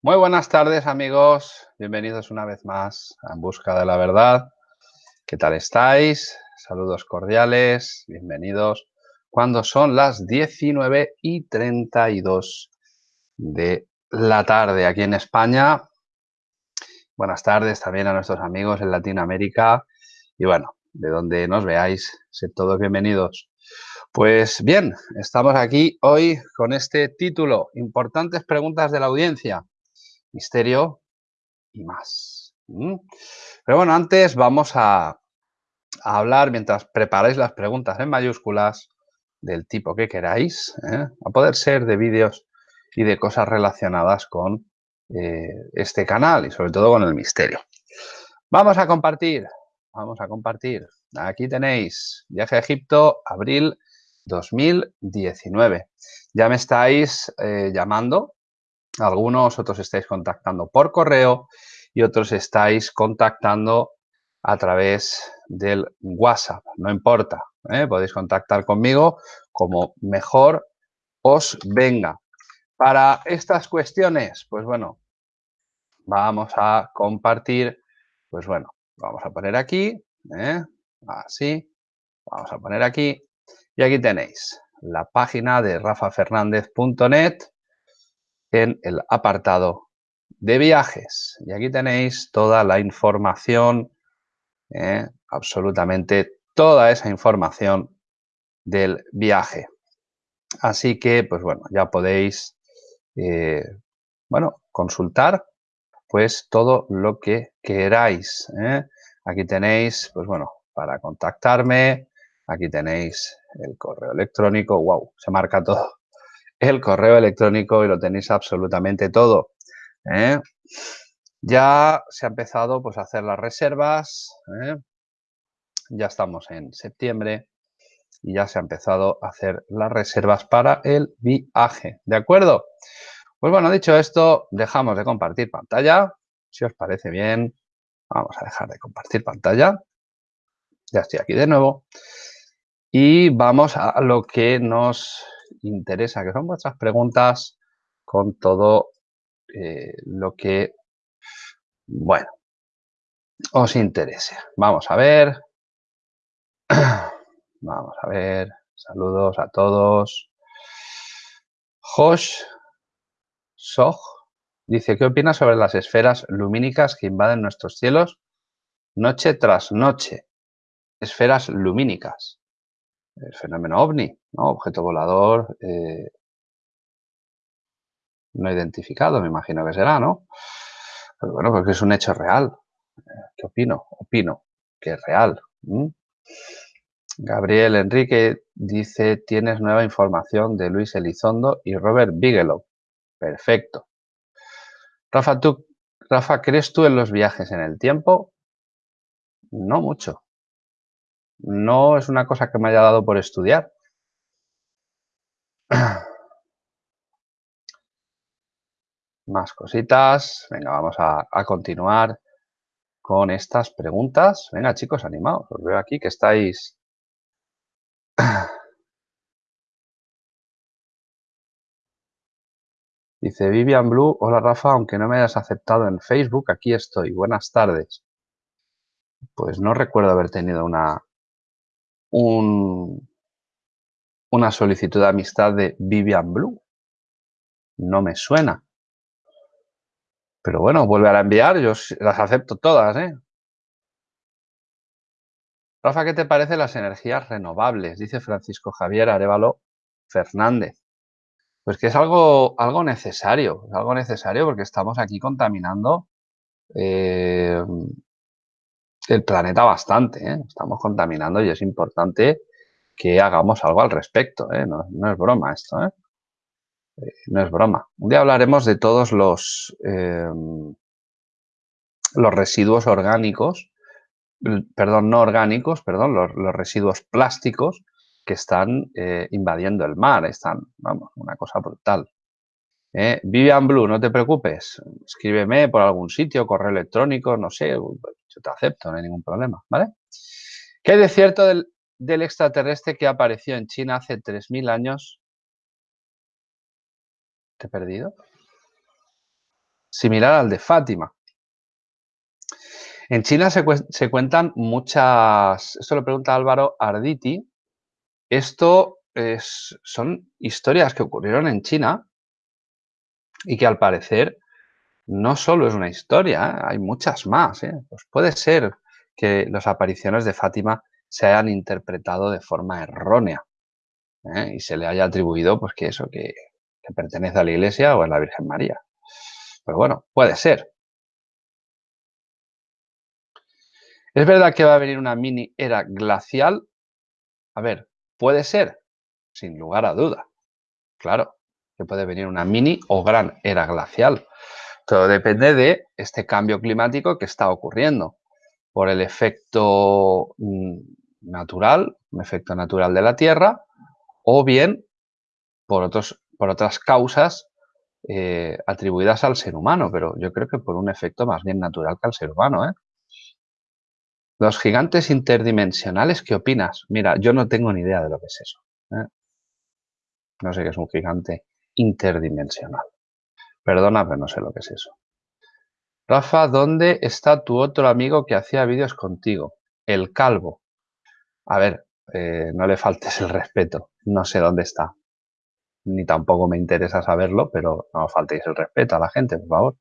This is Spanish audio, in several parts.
Muy buenas tardes amigos, bienvenidos una vez más a En Busca de la Verdad. ¿Qué tal estáis? Saludos cordiales, bienvenidos. Cuando son las 19 y 32 de la tarde aquí en España. Buenas tardes también a nuestros amigos en Latinoamérica y bueno, de donde nos veáis, sed todos bienvenidos. Pues bien, estamos aquí hoy con este título, Importantes preguntas de la audiencia misterio y más. Pero bueno, antes vamos a, hablar, mientras preparáis las preguntas en mayúsculas, del tipo que queráis, ¿eh? a poder ser de vídeos y de cosas relacionadas con eh, este canal y sobre todo con el misterio. Vamos a compartir, vamos a compartir. Aquí tenéis viaje a Egipto, abril 2019. Ya me estáis eh, llamando algunos, otros estáis contactando por correo y otros estáis contactando a través del WhatsApp. No importa, ¿eh? podéis contactar conmigo como mejor os venga. Para estas cuestiones, pues bueno, vamos a compartir, pues bueno, vamos a poner aquí, ¿eh? así, vamos a poner aquí, y aquí tenéis la página de rafafernandez.net en el apartado de viajes. Y aquí tenéis toda la información, eh, absolutamente toda esa información del viaje. Así que, pues bueno, ya podéis, eh, bueno, consultar pues todo lo que queráis. ¿eh? Aquí tenéis, pues bueno, para contactarme, aquí tenéis el correo electrónico, wow, se marca todo el correo electrónico y lo tenéis absolutamente todo. ¿eh? Ya se ha empezado pues, a hacer las reservas. ¿eh? Ya estamos en septiembre y ya se ha empezado a hacer las reservas para el viaje. ¿De acuerdo? Pues bueno, dicho esto, dejamos de compartir pantalla. Si os parece bien, vamos a dejar de compartir pantalla. Ya estoy aquí de nuevo. Y vamos a lo que nos interesa, que son vuestras preguntas con todo eh, lo que, bueno, os interese. Vamos a ver. Vamos a ver. Saludos a todos. Josh Soj dice, ¿qué opinas sobre las esferas lumínicas que invaden nuestros cielos noche tras noche? Esferas lumínicas el fenómeno ovni, ¿no? objeto volador eh, no identificado, me imagino que será, ¿no? Pero bueno, porque es un hecho real. ¿Qué opino? Opino que es real. Gabriel Enrique dice, tienes nueva información de Luis Elizondo y Robert Bigelow. Perfecto. Rafa, ¿tú, Rafa, ¿crees tú en los viajes en el tiempo? No mucho no es una cosa que me haya dado por estudiar. Más cositas. Venga, vamos a, continuar con estas preguntas. Venga, chicos, animados. Os veo aquí que estáis... Dice Vivian Blue, hola Rafa, aunque no me hayas aceptado en Facebook, aquí estoy. Buenas tardes. Pues no recuerdo haber tenido una, un, una solicitud de amistad de Vivian Blue. No me suena. Pero bueno, vuelve a enviar, yo las acepto todas, ¿eh? Rafa, ¿qué te parece las energías renovables? Dice Francisco Javier Arevalo Fernández. Pues que es algo, algo necesario, es algo necesario porque estamos aquí contaminando eh, el planeta bastante. ¿eh? Estamos contaminando y es importante que hagamos algo al respecto. ¿eh? No, es broma esto. ¿eh? no es broma. Un día hablaremos de todos los, em, los residuos orgánicos, perdón, no orgánicos, perdón, los, los residuos plásticos que están invadiendo el mar. Están, vamos, una cosa brutal. ¿Eh? Vivian Blue, no te preocupes, escríbeme por algún sitio, correo electrónico, no sé, yo te acepto, no hay ningún problema, ¿vale? ¿Qué hay cierto del, extraterrestre que apareció en China hace 3.000 años? ¿Te he perdido? similar al de Fátima. En China se, cuentan muchas, esto lo pregunta Álvaro Arditi, esto es, son historias que ocurrieron en China y que al parecer no solo es una historia, ¿eh? hay muchas más. ¿eh? Pues puede ser que las apariciones de Fátima se hayan interpretado de forma errónea ¿eh? y se le haya atribuido pues que eso, que, que pertenece a la Iglesia o a la Virgen María. Pero bueno, puede ser. ¿Es verdad que va a venir una mini era glacial? A ver, puede ser, sin lugar a duda. Claro, que puede venir una mini o gran era glacial. Todo depende de este cambio climático que está ocurriendo por el efecto mm, natural, un efecto natural de la Tierra, o bien por, otros, por otras causas eh, atribuidas al ser humano, pero yo creo que por un efecto más bien natural que al ser humano. ¿eh? Los gigantes interdimensionales, ¿qué opinas? Mira, yo no tengo ni idea de lo que es eso. ¿eh? No sé qué es un gigante interdimensional. Perdona, pero no sé lo que es eso. Rafa, ¿dónde está tu otro amigo que hacía vídeos contigo? El calvo. A ver, eh, no le faltes el respeto. No sé dónde está. Ni tampoco me interesa saberlo, pero no faltéis el respeto a la gente, por favor.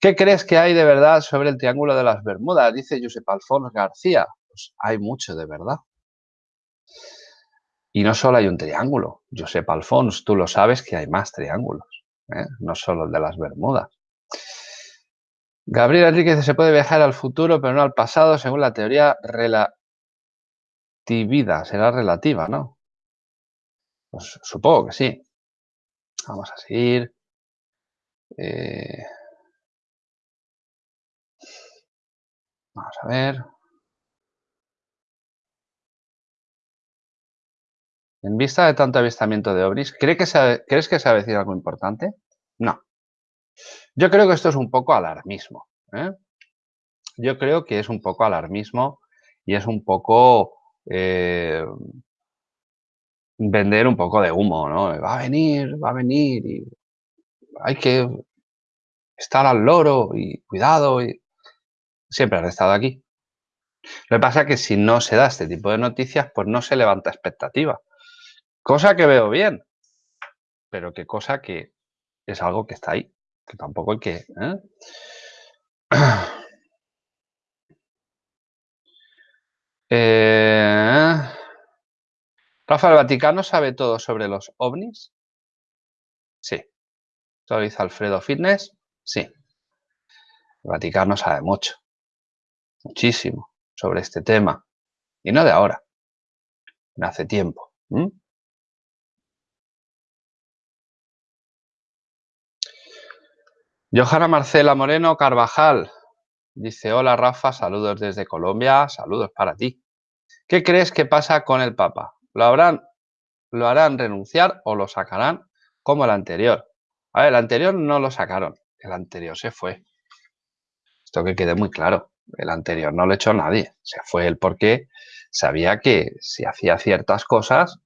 ¿Qué crees que hay de verdad sobre el Triángulo de las Bermudas? Dice Josep Alfonso García. Pues hay mucho de verdad. Y no solo hay un triángulo. Josep Alfonso, tú lo sabes que hay más triángulos. ¿eh? No solo el de las Bermudas. Gabriel Enriquez se puede viajar al futuro, pero no al pasado, según la teoría relatividad. Será relativa, ¿no? Pues supongo que sí. Vamos a seguir. Eh, vamos a ver. En vista de tanto avistamiento de ovnis, ¿cree que ¿crees que se va a decir algo importante? No. Yo creo que esto es un poco alarmismo. ¿eh? Yo creo que es un poco alarmismo y es un poco eh, vender un poco de humo, ¿no? Va a venir, va a venir y hay que estar al loro y cuidado. Y... Siempre han estado aquí. Lo que pasa es que si no se da este tipo de noticias, pues no se levanta expectativa. Cosa que veo bien, pero qué cosa que es algo que está ahí que tampoco hay que... ¿eh? Eh, Rafa, ¿el Vaticano sabe todo sobre los ovnis? Sí. ¿Lo dice Alfredo Fitness? Sí. El Vaticano sabe mucho, muchísimo sobre este tema. Y no de ahora, de hace tiempo. Johanna Marcela Moreno Carvajal dice, hola Rafa, saludos desde Colombia, saludos para ti. ¿Qué crees que pasa con el Papa? ¿Lo, habrán, ¿Lo harán renunciar o lo sacarán como el anterior? A ver, el anterior no lo sacaron, el anterior se fue. Esto que quede muy claro, el anterior no lo echó nadie, se fue él porque sabía que si hacía ciertas cosas,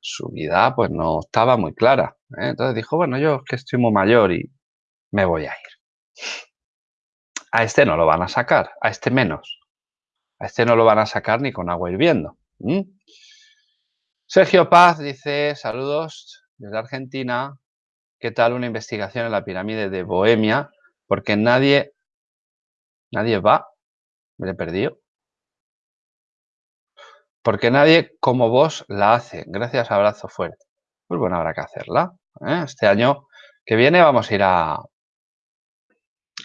su vida pues no estaba muy clara. ¿eh? Entonces dijo, bueno, yo es que estoy muy mayor y me voy a ir. A este no lo van a sacar, a este menos. A este no lo van a sacar ni con agua hirviendo. Sergio Paz dice, saludos desde Argentina. ¿Qué tal una investigación en la pirámide de Bohemia? Porque nadie, nadie va. Me he perdido. Porque nadie como vos la hace. Gracias, abrazo fuerte. Pues bueno, habrá que hacerla. ¿eh? Este año que viene vamos a ir a,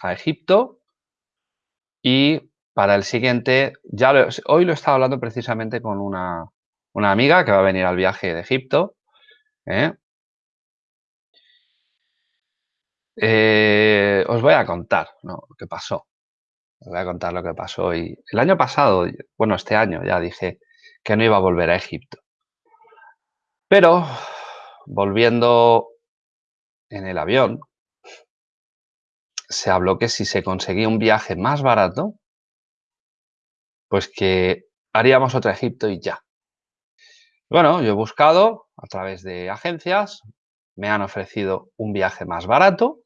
a Egipto y para el siguiente, ya hoy lo estaba hablando precisamente con una, amiga que va a venir al viaje de Egipto. ¿eh? Eh, os voy a contar lo que pasó. Voy a contar lo que pasó. Y el año pasado, bueno, este año ya dije que no iba a volver a Egipto. Pero volviendo en el avión, se habló que si se conseguía un viaje más barato, pues que haríamos otro Egipto y ya. Bueno, yo he buscado a través de agencias, me han ofrecido un viaje más barato,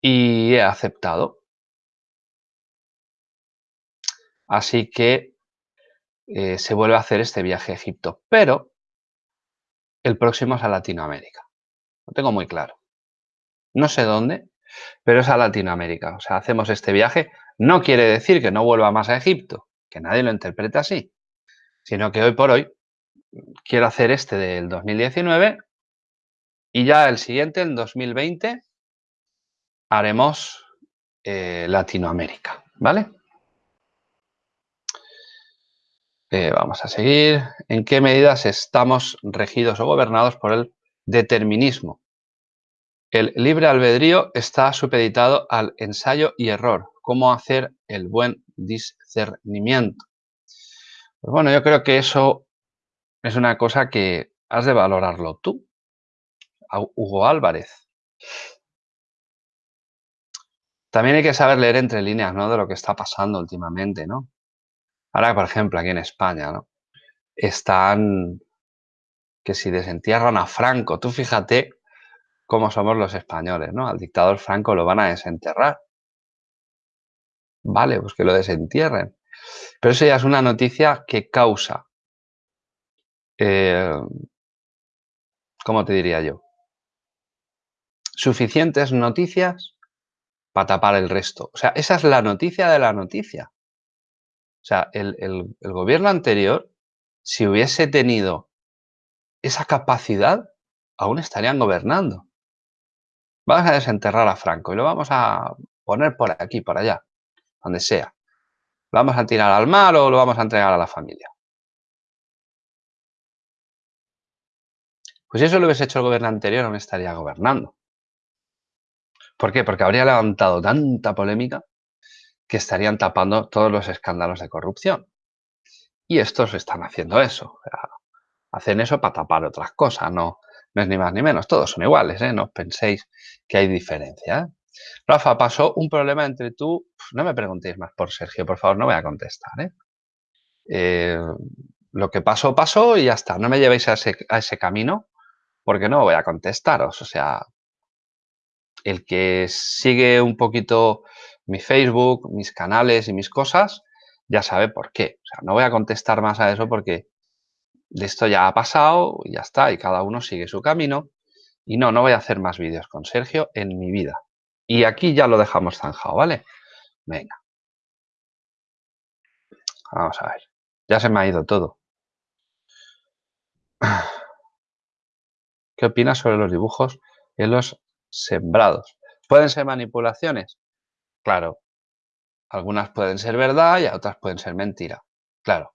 y he aceptado. Así que eh, se vuelve a hacer este viaje a Egipto, pero el próximo es a Latinoamérica. Lo tengo muy claro. No sé dónde, pero es a Latinoamérica. O sea, hacemos este viaje. No quiere decir que no vuelva más a Egipto, que nadie lo interprete así, sino que hoy por hoy quiero hacer este del 2019 y ya el siguiente, el 2020, haremos eh, Latinoamérica, ¿vale? Eh, vamos a seguir. ¿En qué medidas estamos regidos o gobernados por el determinismo? El libre albedrío está supeditado al ensayo y error. ¿Cómo hacer el buen discernimiento? Pues bueno, yo creo que eso es una cosa que has de valorarlo tú. Hugo Álvarez. También hay que saber leer entre líneas, ¿no? De lo que está pasando últimamente, ¿no? Ahora, por ejemplo, aquí en España, ¿no? Están que si desentierran a Franco, tú fíjate cómo somos los españoles, ¿no? Al dictador Franco lo van a desenterrar. Vale, pues que lo desentierren. Pero eso ya es una noticia que causa, eh, ¿cómo te diría yo? Suficientes noticias para tapar el resto. O sea, esa es la noticia de la noticia. O sea, el gobierno anterior, si hubiese tenido esa capacidad, aún estarían gobernando. Vamos a desenterrar a Franco y lo vamos a poner por aquí, por allá, donde sea. ¿Lo vamos a tirar al mar o lo vamos a entregar a la familia? Pues si eso lo hubiese hecho el gobierno anterior, no me estaría gobernando. ¿Por qué? Porque habría levantado tanta polémica que estarían tapando todos los escándalos de corrupción. Y estos están haciendo eso. Hacen eso para tapar otras cosas, no, no es ni más ni menos, todos son iguales, ¿eh? no penséis que hay diferencia. ¿eh? Rafa, pasó un problema entre tú, no me preguntéis más por Sergio, por favor, no voy a contestar. ¿eh? lo que pasó, pasó y ya está, no me llevéis a ese, camino porque no voy a contestaros, o sea, el que sigue un poquito mi Facebook, mis canales y mis cosas, ya sabe por qué. O sea, no voy a contestar más a eso porque esto ya ha pasado, ya está, y cada uno sigue su camino. Y no, no voy a hacer más vídeos con Sergio en mi vida. Y aquí ya lo dejamos zanjado, ¿vale? Venga. Vamos a ver. Ya se me ha ido todo. ¿Qué opinas sobre los dibujos en los sembrados? ¿Pueden ser manipulaciones? Claro. Algunas pueden ser verdad y otras pueden ser mentira. Claro.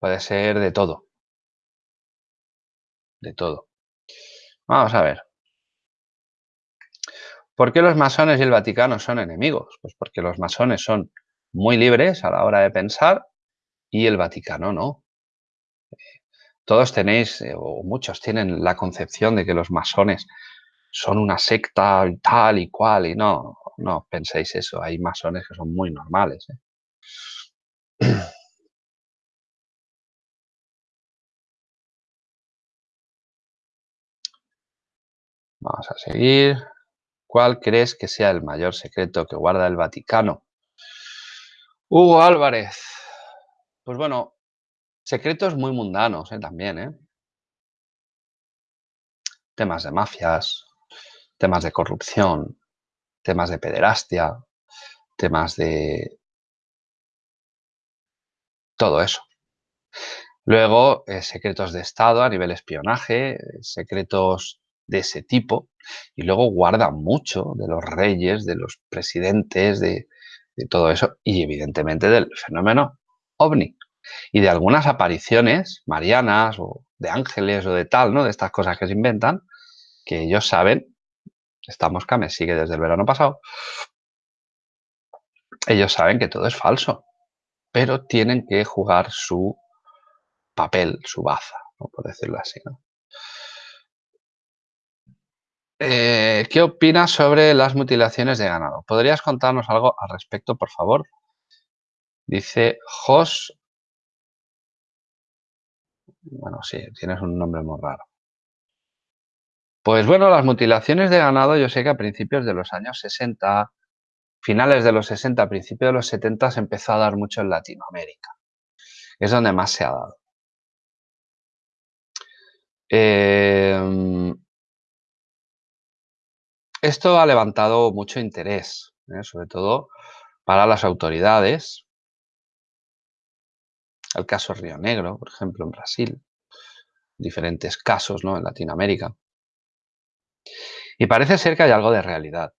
Puede ser de todo. De todo. Vamos a ver. ¿Por qué los masones y el Vaticano son enemigos? Pues porque los masones son muy libres a la hora de pensar y el Vaticano no. Todos tenéis, eh, o muchos tienen la concepción de que los masones son una secta tal y cual, y no, no penséis eso. Hay masones que son muy normales. ¿eh? Vamos a seguir. ¿Cuál crees que sea el mayor secreto que guarda el Vaticano? Hugo Álvarez. Pues bueno, secretos muy mundanos ¿eh? también. ¿eh? Temas de mafias, temas de corrupción, temas de pederastia, temas de... Todo eso. Luego, eh, secretos de Estado a nivel espionaje, secretos de ese tipo y luego guarda mucho de los reyes, de los presidentes, de, todo eso y evidentemente del fenómeno ovni y de algunas apariciones marianas o de ángeles o de tal, ¿no? De estas cosas que se inventan, que ellos saben, esta mosca me sigue desde el verano pasado, ellos saben que todo es falso, pero tienen que jugar su papel, su baza, por decirlo así, ¿no? Eh, ¿Qué opinas sobre las mutilaciones de ganado? ¿Podrías contarnos algo al respecto, por favor? Dice Jos. Bueno, sí, tienes un nombre muy raro. Pues bueno, las mutilaciones de ganado yo sé que a principios de los años 60, finales de los 60, principios de los 70 se empezó a dar mucho en Latinoamérica. Es donde más se ha dado. Em, esto ha levantado mucho interés, ¿eh? sobre todo para las autoridades. El caso Río Negro, por ejemplo, en Brasil. Diferentes casos ¿no? en Latinoamérica. Y parece ser que hay algo de realidad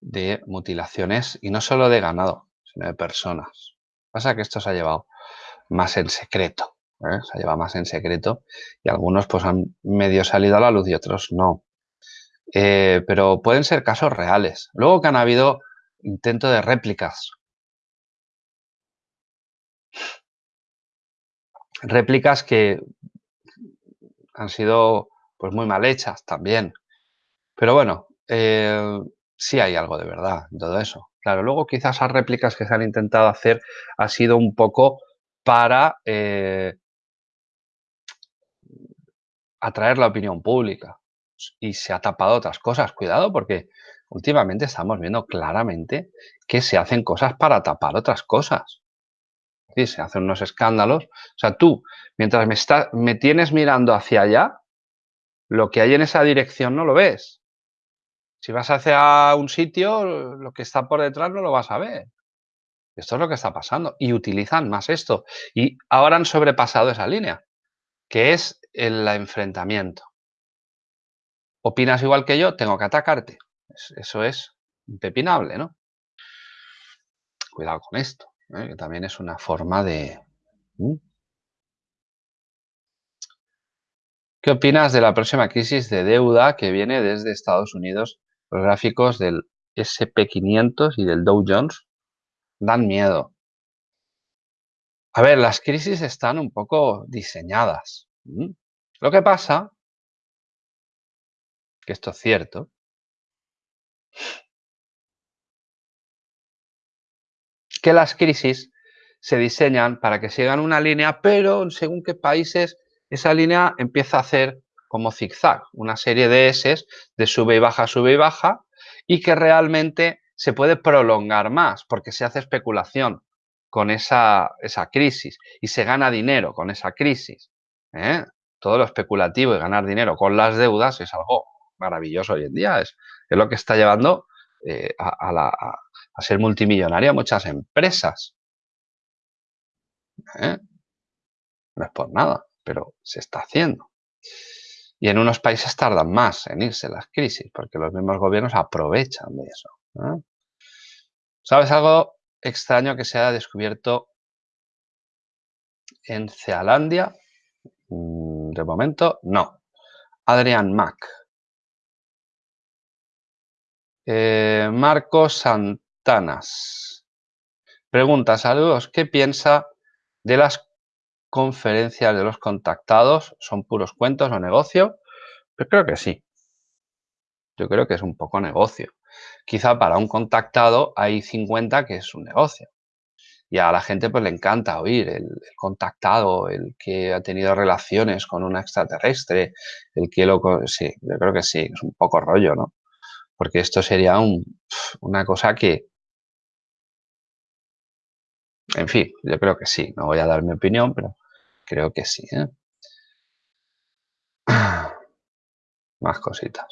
de mutilaciones, y no solo de ganado, sino de personas. Pasa que esto se ha llevado más en secreto, ¿eh? se ha llevado más en secreto y algunos pues han medio salido a la luz y otros no. Eh, pero pueden ser casos reales. Luego que han habido intentos de réplicas. Réplicas que han sido pues muy mal hechas también. Pero bueno, eh, sí hay algo de verdad en todo eso. Claro, luego quizás esas réplicas que se han intentado hacer ha sido un poco para eh, atraer la opinión pública y se ha tapado otras cosas. Cuidado porque últimamente estamos viendo claramente que se hacen cosas para tapar otras cosas. Sí, se hacen unos escándalos. O sea, tú, mientras me, me tienes mirando hacia allá, lo que hay en esa dirección no lo ves. Si vas hacia un sitio, lo que está por detrás no lo vas a ver. Esto es lo que está pasando. Y utilizan más esto. Y ahora han sobrepasado esa línea, que es el enfrentamiento. ¿Opinas igual que yo? Tengo que atacarte. Eso es impepinable, ¿no? Cuidado con esto, ¿eh? que también es una forma de... ¿Qué opinas de la próxima crisis de deuda que viene desde Estados Unidos? Los gráficos del SP500 y del Dow Jones dan miedo. A ver, las crisis están un poco diseñadas. Lo que pasa, que esto es cierto, que las crisis se diseñan para que sigan una línea, pero según qué países esa línea empieza a hacer como zigzag, una serie de S de sube y baja, sube y baja, y que realmente se puede prolongar más porque se hace especulación con esa, esa crisis y se gana dinero con esa crisis. ¿eh? Todo lo especulativo y ganar dinero con las deudas es algo maravilloso hoy en día. Es, es lo que está llevando eh, a, ser multimillonaria muchas empresas. ¿eh? No es por nada, pero se está haciendo. Y en unos países tardan más en irse las crisis porque los mismos gobiernos aprovechan de eso. ¿Sabes algo extraño que se haya descubierto en Zealandia? Mm, de momento, no. Adrian Mac. Eh, Marcos Santanas. Pregunta, saludos, ¿qué piensa de las conferencias de los contactados? ¿Son puros cuentos o negocio? Pues creo que sí. Yo creo que es un poco negocio. Quizá para un contactado hay 50 que es un negocio. Y a la gente pues le encanta oír el, contactado, el que ha tenido relaciones con un extraterrestre, el que lo... Sí, yo creo que sí, es un poco rollo, ¿no? Porque esto sería una cosa que... En fin, yo creo que sí. No voy a dar mi opinión, pero creo que sí. ¿eh? Más cositas.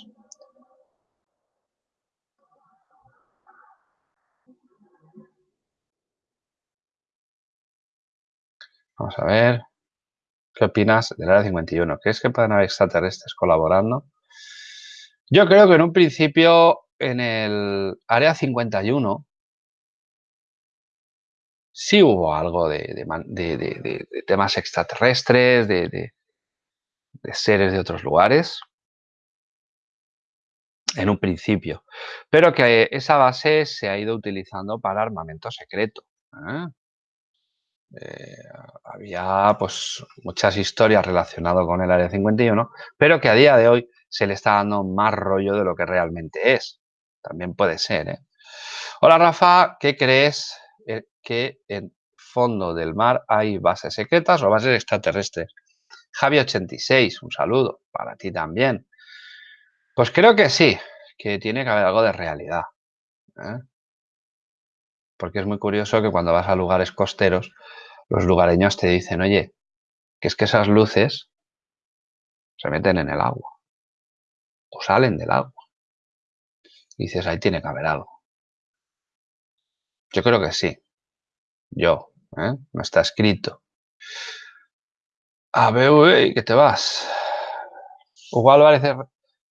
Vamos a ver. ¿Qué opinas del Área 51? ¿Crees que pueden haber extraterrestres colaborando? Yo creo que en un principio en el Área 51 sí hubo algo de, temas extraterrestres, de, seres de otros lugares, en un principio, pero que esa base se ha ido utilizando para armamento secreto. ¿eh? Eh, había pues muchas historias relacionadas con el Área 51, pero que a día de hoy se le está dando más rollo de lo que realmente es. También puede ser. ¿eh? Hola Rafa, ¿qué crees eh, que en fondo del mar hay bases secretas o bases extraterrestres? Javi86, un saludo para ti también. Pues creo que sí, que tiene que haber algo de realidad. ¿eh? Porque es muy curioso que cuando vas a lugares costeros, los lugareños te dicen, oye, que es que esas luces se meten en el agua o salen del agua. Y dices, ahí tiene que haber algo. Yo creo que sí. Yo, ¿eh? no está escrito. A ver, ¿qué te vas? Hugo Álvarez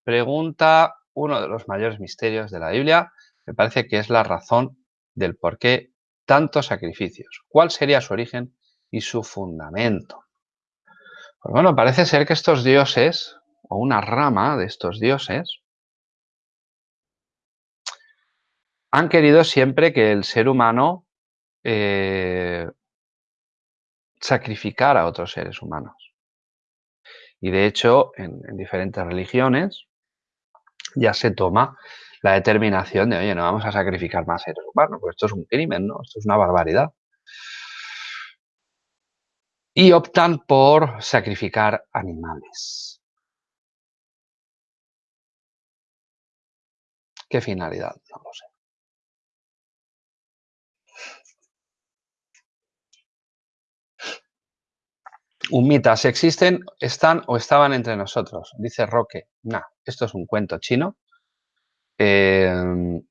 pregunta uno de los mayores misterios de la Biblia. Me parece que es la razón del por qué tantos sacrificios. ¿Cuál sería su origen y su fundamento? Pues bueno, parece ser que estos dioses, o una rama de estos dioses, han querido siempre que el ser humano eh, sacrificara a otros seres humanos. Y de hecho, en, diferentes religiones ya se toma la determinación de, oye, no vamos a sacrificar más seres humanos, pues esto es un crimen, ¿no? Esto es una barbaridad. Y optan por sacrificar animales. ¿Qué finalidad? No lo sé. Humitas existen, están o estaban entre nosotros. Dice Roque, nah, esto es un cuento chino. Em,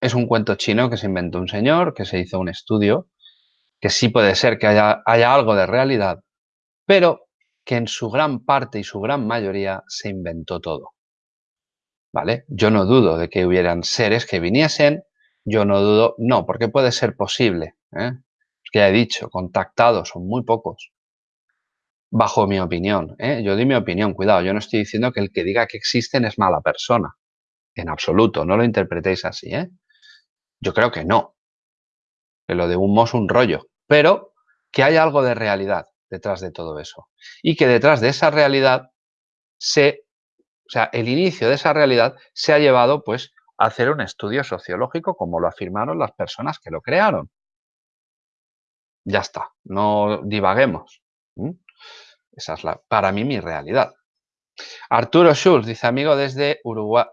es un cuento chino que se inventó un señor, que se hizo un estudio, que sí puede ser que haya, haya algo de realidad, pero que en su gran parte y su gran mayoría se inventó todo. ¿Vale? Yo no dudo de que hubieran seres que viniesen, yo no dudo, no, porque puede ser posible. ¿eh? que ya he dicho, contactados son muy pocos. Bajo mi opinión, ¿eh? yo di mi opinión, cuidado, yo no estoy diciendo que el que diga que existen es mala persona. En absoluto, no lo interpretéis así. ¿eh? Yo creo que no. Que lo de humo es un rollo. Pero que hay algo de realidad detrás de todo eso. Y que detrás de esa realidad se, o sea, el inicio de esa realidad se ha llevado pues a hacer un estudio sociológico como lo afirmaron las personas que lo crearon. Ya está, no divaguemos. Esa es la, para mí mi realidad. Arturo Schulz dice, amigo desde Uruguay,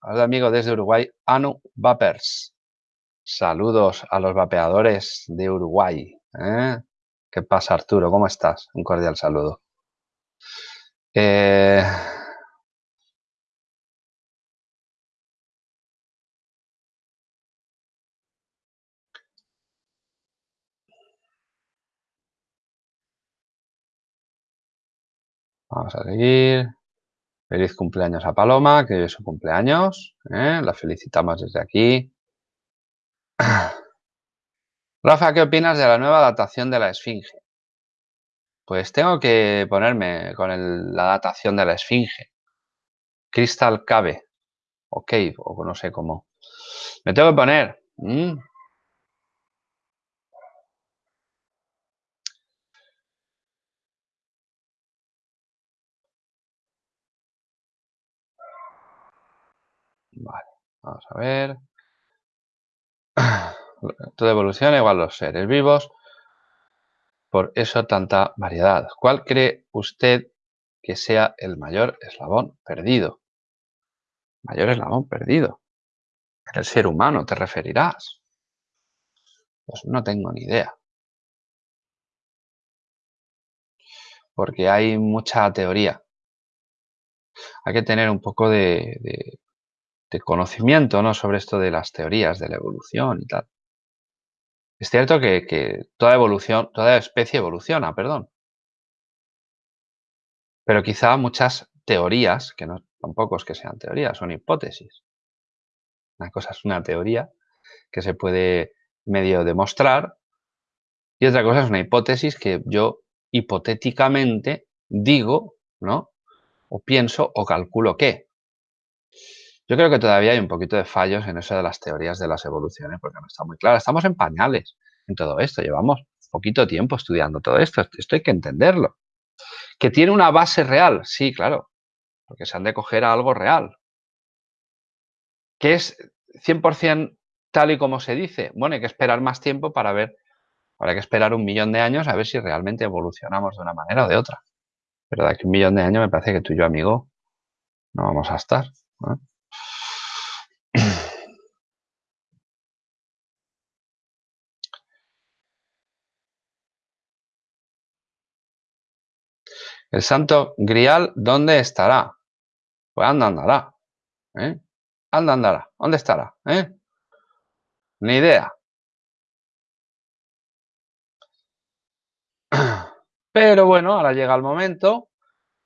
amigo desde Uruguay, Anu Vapers. Saludos a los vapeadores de Uruguay. ¿eh? ¿Qué pasa, Arturo? ¿Cómo estás? Un cordial saludo. Eh, Vamos a seguir. Feliz cumpleaños a Paloma, que es su cumpleaños. ¿eh? La felicitamos desde aquí. Rafa, ¿qué opinas de la nueva datación de la Esfinge? Pues tengo que ponerme con la datación de la Esfinge. Crystal Cave. O Cave, o no sé cómo. Me tengo que poner. Vale, vamos a ver. Toda evolución igual los seres vivos. Por eso tanta variedad. ¿Cuál cree usted que sea el mayor eslabón perdido? Mayor eslabón perdido. El ser humano, ¿te referirás? Pues no tengo ni idea. Porque hay mucha teoría. Hay que tener un poco de conocimiento ¿no? sobre esto de las teorías de la evolución y tal. Es cierto que, toda evolución, toda especie evoluciona, perdón. Pero quizá muchas teorías, que no tampoco es que sean teorías, son hipótesis. Una cosa es una teoría que se puede medio demostrar y otra cosa es una hipótesis que yo hipotéticamente digo, ¿no? O pienso o calculo que. Yo creo que todavía hay un poquito de fallos en eso de las teorías de las evoluciones, porque no está muy claro. Estamos en pañales en todo esto, llevamos poquito tiempo estudiando todo esto, esto hay que entenderlo. ¿Que tiene una base real? Sí, claro, porque se han de coger a algo real. ¿Que es 100% tal y como se dice? Bueno, hay que esperar más tiempo para ver, habrá que esperar un millón de años a ver si realmente evolucionamos de una manera o de otra. Pero de aquí a un millón de años me parece que tú y yo, amigo, no vamos a estar. El santo grial, ¿dónde estará? Pues anda andará. ¿eh? Anda andará. ¿Dónde estará? ¿Eh? Ni idea. Pero bueno, ahora llega el momento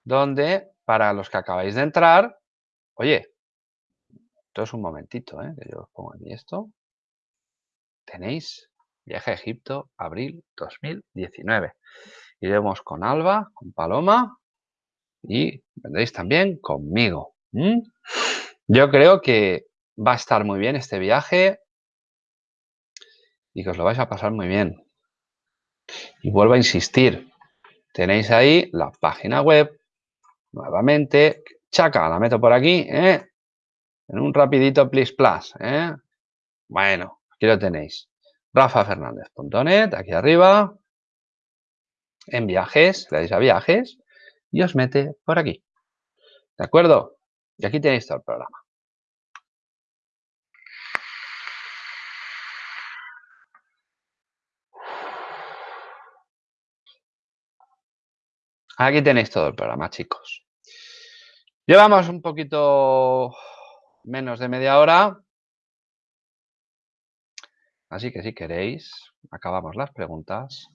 donde para los que acabáis de entrar, oye, esto es un momentito, ¿eh? que yo os pongo aquí esto. Tenéis viaje a Egipto, abril 2019. Iremos con Alba, con Paloma y vendréis también conmigo. Yo creo que va a estar muy bien este viaje y que os lo vais a pasar muy bien. Y vuelvo a insistir, tenéis ahí la página web, nuevamente, chaca, la meto por aquí, ¿eh? En un rapidito please plus. ¿eh? Bueno, aquí lo tenéis. rafafernandez.net, aquí arriba, en viajes, le dais a viajes y os mete por aquí. ¿De acuerdo? Y aquí tenéis todo el programa. Aquí tenéis todo el programa, chicos. Llevamos un poquito menos de media hora. Así que si queréis, acabamos las preguntas.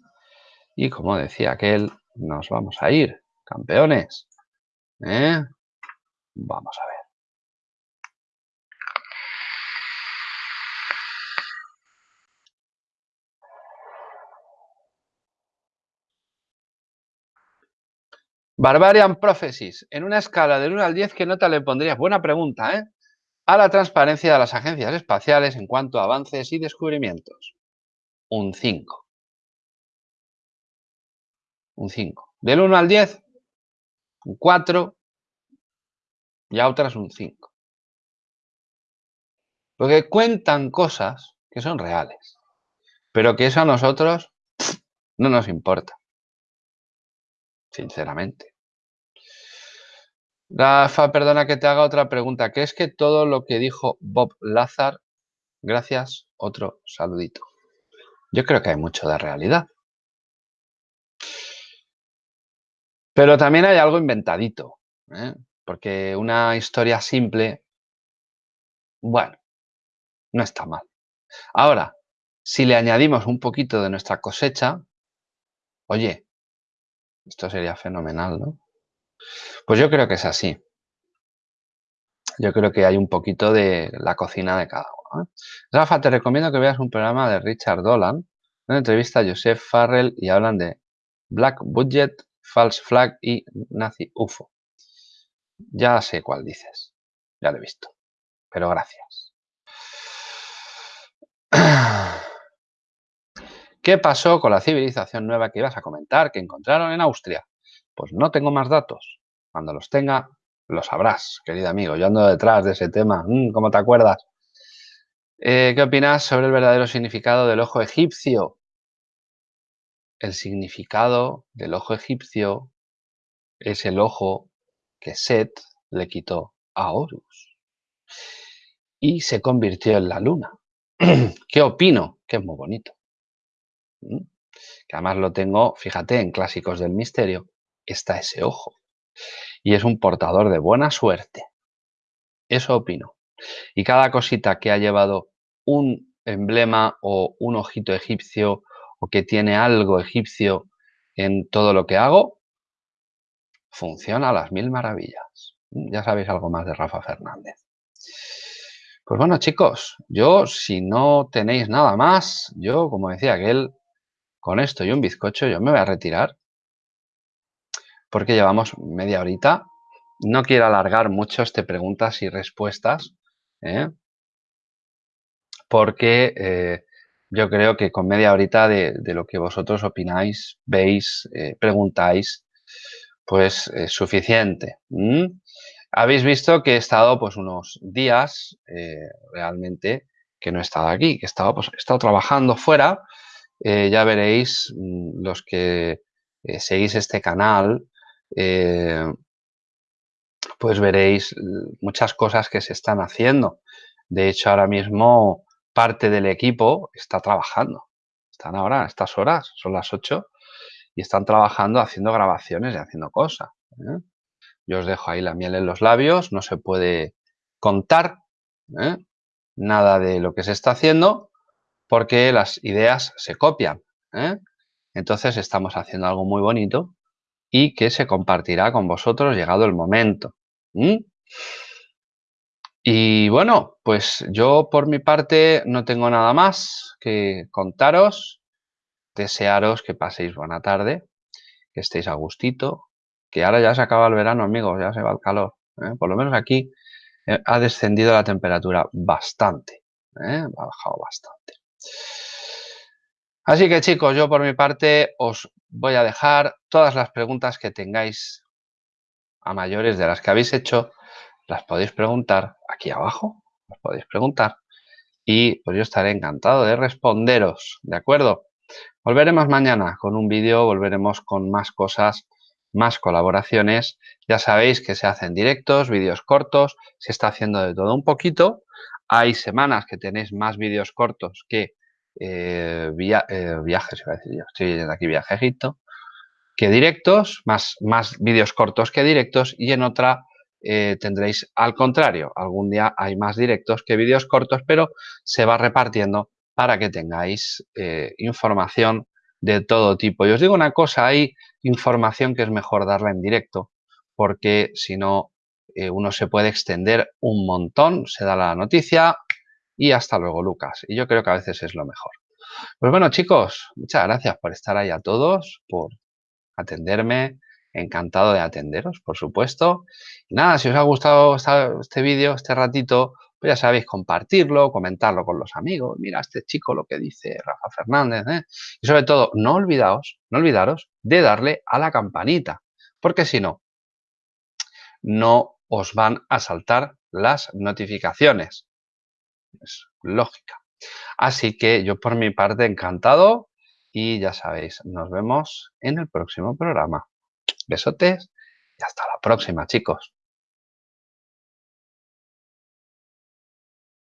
Y como decía aquel, nos vamos a ir, campeones. ¿Eh? Vamos a ver. Barbarian Prophecies. En una escala del 1 al 10, ¿qué nota le pondrías? Buena pregunta, ¿eh? A la transparencia de las agencias espaciales en cuanto a avances y descubrimientos. Un 5. Un 5. Del 1 al 10, un 4 y a otras un 5. Porque cuentan cosas que son reales, pero que eso a nosotros no nos importa sinceramente. Rafa, perdona que te haga otra pregunta. ¿Crees que todo lo que dijo Bob Lazar, gracias, otro saludito? Yo creo que hay mucho de realidad. Pero también hay algo inventadito, ¿eh? porque una historia simple, bueno, no está mal. Ahora, si le añadimos un poquito de nuestra cosecha, oye, esto sería fenomenal, ¿no? Pues yo creo que es así. Yo creo que hay un poquito de la cocina de cada uno. ¿eh? Rafa, te recomiendo que veas un programa de Richard Dolan, una entrevista a Joseph Farrell y hablan de Black Budget, False Flag y Nazi UFO. Ya sé cuál dices, ya lo he visto, pero gracias. ¿Qué pasó con la civilización nueva que ibas a comentar, que encontraron en Austria? Pues no tengo más datos. Cuando los tenga, lo sabrás, querido amigo. Yo ando detrás de ese tema. Mm, ¿Cómo te acuerdas? Eh, ¿Qué opinas sobre el verdadero significado del ojo egipcio? El significado del ojo egipcio es el ojo que Set le quitó a Horus y se convirtió en la luna. ¿Qué opino? Que es muy bonito que además lo tengo, fíjate, en Clásicos del Misterio, está ese ojo. Y es un portador de buena suerte. Eso opino. Y cada cosita que ha llevado un emblema o un ojito egipcio o que tiene algo egipcio en todo lo que hago, funciona a las mil maravillas. Ya sabéis algo más de Rafa Fernández. Pues bueno, chicos, yo si no tenéis nada más, yo, como decía aquel, con esto y un bizcocho yo me voy a retirar porque llevamos media horita. No quiero alargar mucho este preguntas y respuestas, ¿eh? porque eh, yo creo que con media horita de, lo que vosotros opináis, veis, eh, preguntáis, pues es suficiente. Habéis visto que he estado pues unos días realmente que no he estado aquí, que he estado, pues, he estado trabajando fuera, eh, ya veréis mm, los que eh, seguís este canal, eh, pues veréis muchas cosas que se están haciendo. De hecho, ahora mismo parte del equipo está trabajando. Están ahora a estas horas, son las 8, y están trabajando haciendo grabaciones y haciendo cosas. ¿eh? Yo os dejo ahí la miel en los labios, no se puede contar ¿eh? nada de lo que se está haciendo porque las ideas se copian. Entonces estamos haciendo algo muy bonito y que se compartirá con vosotros llegado el momento. Y bueno, pues yo por mi parte no tengo nada más que contaros, desearos que paséis buena tarde, que estéis a gustito, que ahora ya se acaba el verano, amigos, ya se va el calor. ¿eh? Por lo menos aquí eh, ha descendido la temperatura bastante, ¿eh? ha bajado bastante. Así que chicos, yo por mi parte os voy a dejar todas las preguntas que tengáis a mayores de las que habéis hecho, las podéis preguntar aquí abajo, las podéis preguntar y pues yo estaré encantado de responderos, ¿de acuerdo? Volveremos mañana con un vídeo, volveremos con más cosas, más colaboraciones. Ya sabéis que se hacen directos, vídeos cortos, se está haciendo de todo un poquito. Hay semanas que tenéis más vídeos cortos que eh, eh, viajes, iba a decir yo, estoy yendo aquí viaje a Egipto, que directos, más, más vídeos cortos que directos y en otra eh, tendréis al contrario, algún día hay más directos que vídeos cortos, pero se va repartiendo para que tengáis información de todo tipo. Y os digo una cosa, hay información que es mejor darla en directo, porque si no, uno se puede extender un montón, se da la noticia, y hasta luego, Lucas. Y yo creo que a veces es lo mejor. Pues bueno, chicos, muchas gracias por estar ahí a todos, por atenderme. Encantado de atenderos, por supuesto. Y nada, si os ha gustado este vídeo, este ratito, pues ya sabéis, compartirlo, comentarlo con los amigos. Mira, este chico lo que dice Rafa Fernández. ¿eh? Y sobre todo, no olvidaos, no olvidaros de darle a la campanita, porque si no, no os van a saltar las notificaciones es lógica. Así que yo por mi parte encantado y ya sabéis, nos vemos en el próximo programa. Besotes y hasta la próxima chicos.